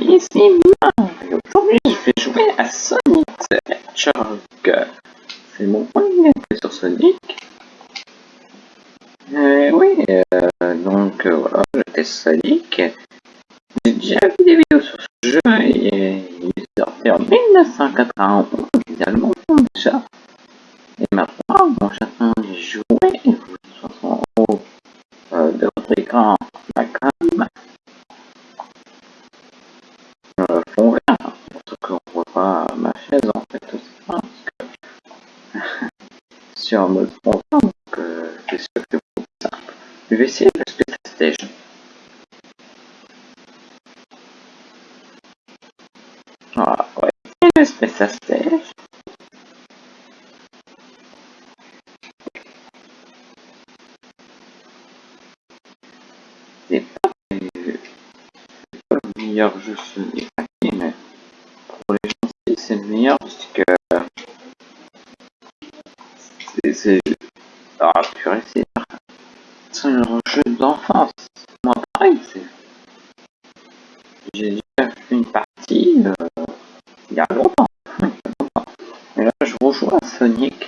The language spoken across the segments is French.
ici Mario. Aujourd'hui, je vais jouer à Sonic the Hedgehog. C'est mon premier sur Sonic. Meilleur jeu Sonic, mais pour les gens c'est le meilleur parce que c'est ah c'est c'est un jeu d'enfance. Moi pareil c'est j'ai déjà fait une partie il y a longtemps. Et là je rejoue à Sonic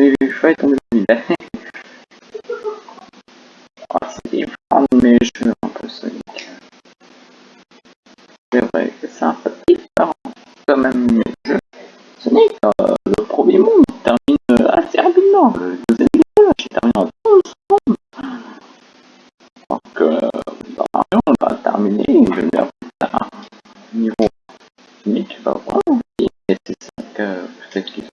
j'ai failli tomber dans le vide ah, c'est différent de mes jeux un peu Sonic c'est vrai que c'est un peu différent quand même jeux Sonic euh, le premier monde termine assez rapidement. Le deuxième niveau j'ai terminé en 12 secondes. Donc euh, dans on va terminer je faire un niveau Sonic tu vas voir et c'est ça que peut-être qu'ils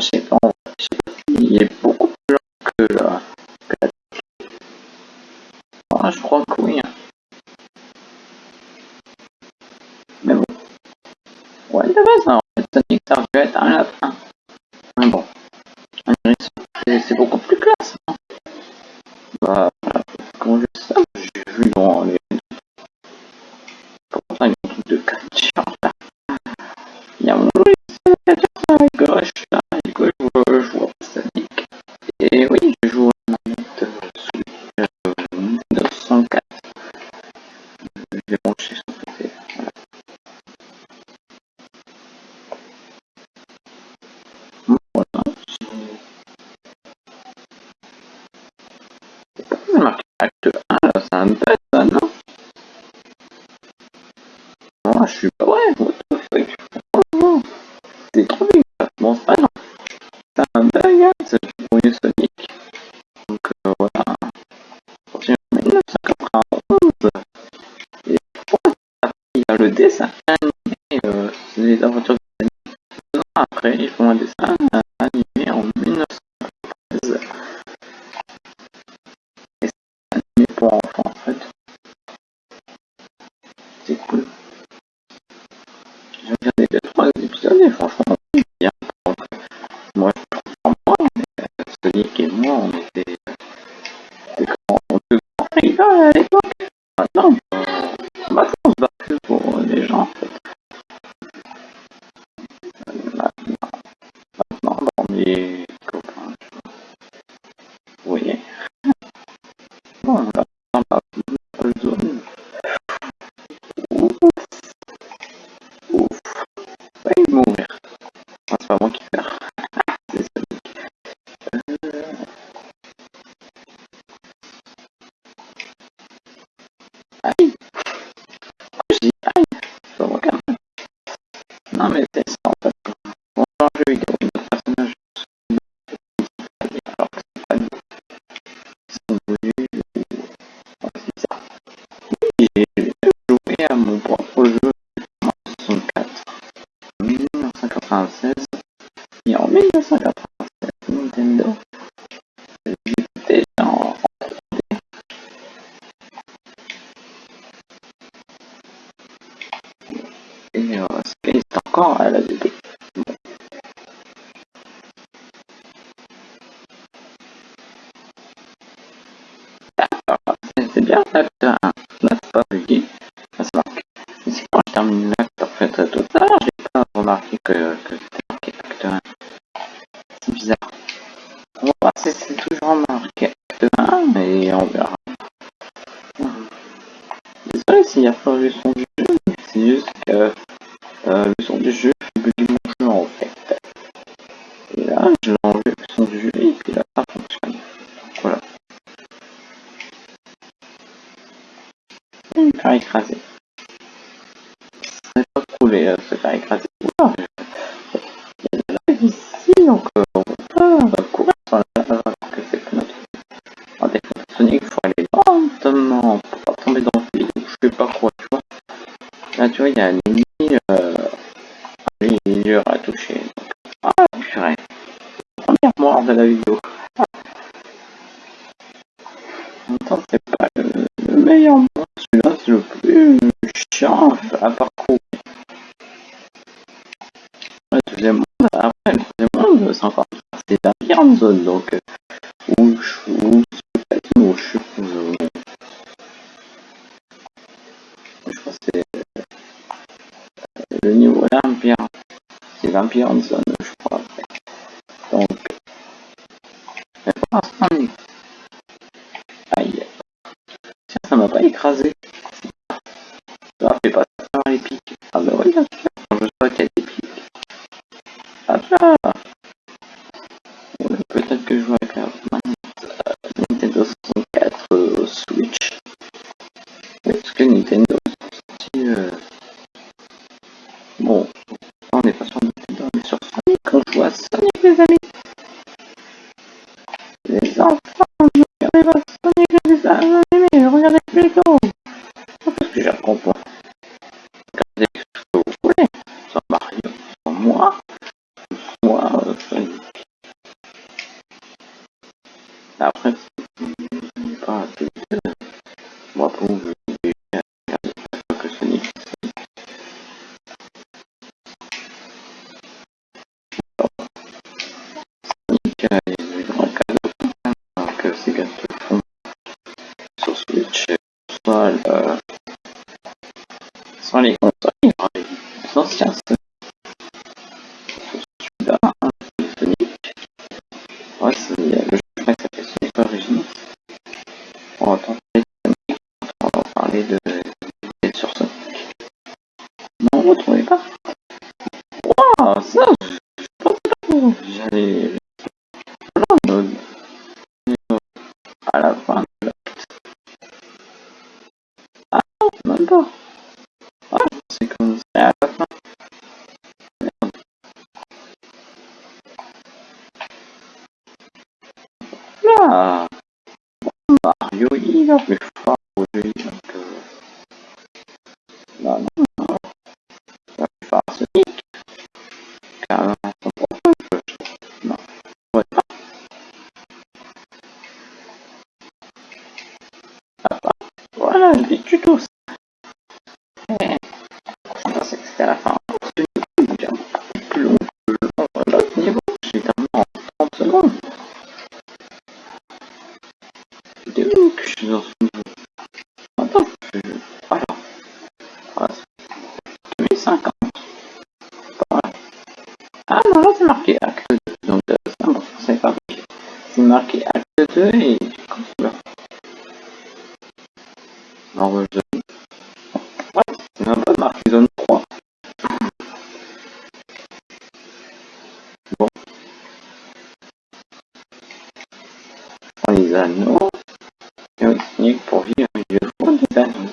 je sais pas je sais pas s'il est beaucoup plus lent que la que la ah, je crois je suis pas vrai, what the fuck. Trop bizarre, bon c'est pas C'est un hein, c'est le premier Sonic. Donc euh, voilà. Sorti en 1991 Et pourquoi il y a le dessin animé, euh, les aventures de Deux ans après, ils font un dessin animé en 1993 et c'est animé pour enfants en fait. C'est cool j'ai regardé les trois épisodes et franchement Bien l'acteur, n'a pas oublié. À savoir que c'est quand je termine l'acte, en fait, tout ça, j'ai pas remarqué que, que c'était marqué acte 1. C'est bizarre. On va voir si c'est toujours marqué acte 1, et on verra. Désolé s'il a pas le son du jeu, c'est juste que euh, le son du jeu fait bugger mon jeu en fait. Et là, je l'ai enlevé le son du jeu, se faire écraser. Il y a de ici, donc on pas courir sur la que c'est pas notre... En défaut Sonic, il faut aller lentement pour pas tomber dans le vide je sais pas quoi, tu vois. Là, tu vois, il y a un ennemi, euh... est dur à toucher. Donc... Ah, purée. Première mort de la vidéo. Ah. En même c'est pas le, le meilleur monstre, celui-là, c'est le plus chiant à parcourir. Niveau l'empire, c'est l'empire en zone, je crois. Donc, mais aïe, tiens, ça m'a pas écrasé. Ça fait pas ça les pics. Ah bah oui, bien sûr, je vois qu'il y a des. Ah là Peut-être que je joue avec la Nintendo 64 euh, Switch. Oui, parce que Nintendo Là Mario, il est plus fort aujourd'hui, suis Attends. Voilà. Voilà. 2050. Pas mal. Ah non, là c'est marqué acte 2. Donc euh, c'est pas marqué. C'est marqué acte 2 et comme zone. Ouais, c'est même pas marqué zone 3. Bon. Prends les anneaux. Faut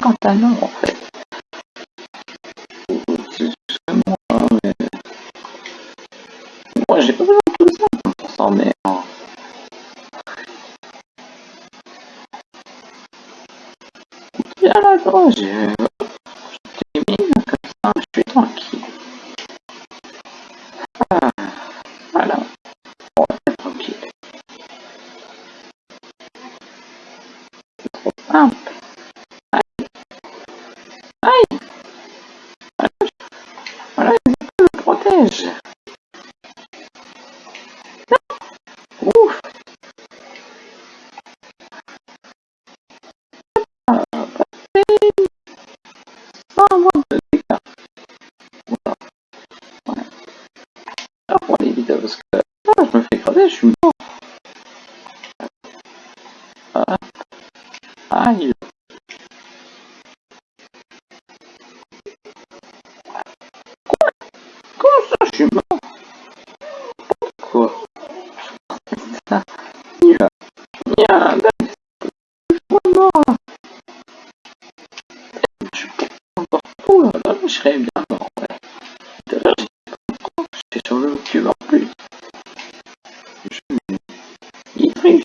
50 à nombre en fait. Moi, mais... moi j'ai pas besoin de tout ça pour s'en mais... Hein. Bien là, gros, j'ai... Euh, je mis là, comme ça, je suis tranquille. Ah, voilà. On va être tranquille. C'est trop simple. Jerzy Thank.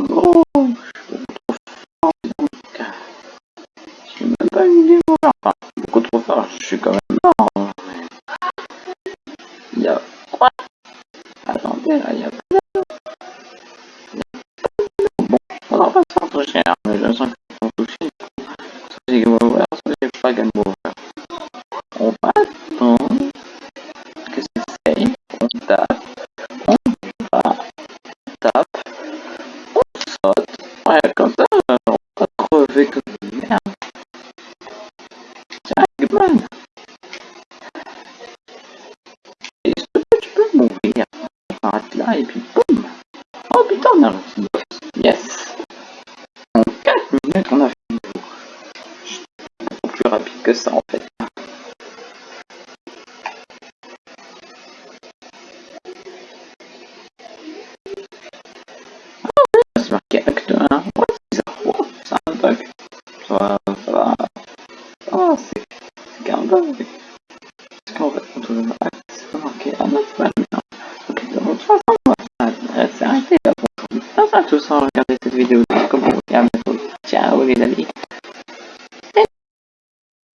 entidade onde tá? tá. a TAP ou SOT